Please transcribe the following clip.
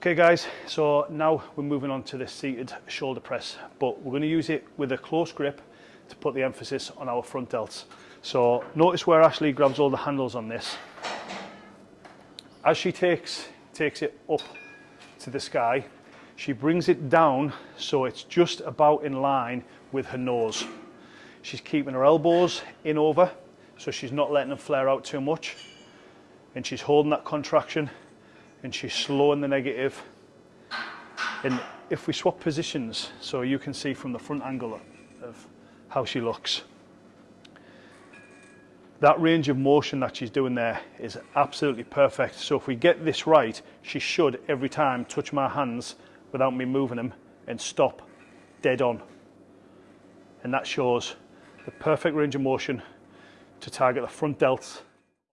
Okay guys, so now we're moving on to the seated shoulder press, but we're going to use it with a close grip to put the emphasis on our front delts. So notice where Ashley grabs all the handles on this. As she takes, takes it up to the sky, she brings it down so it's just about in line with her nose. She's keeping her elbows in over, so she's not letting them flare out too much. And she's holding that contraction and she's slowing the negative. And if we swap positions, so you can see from the front angle of how she looks. That range of motion that she's doing there is absolutely perfect. So if we get this right, she should every time touch my hands without me moving them and stop dead on. And that shows the perfect range of motion to target the front delts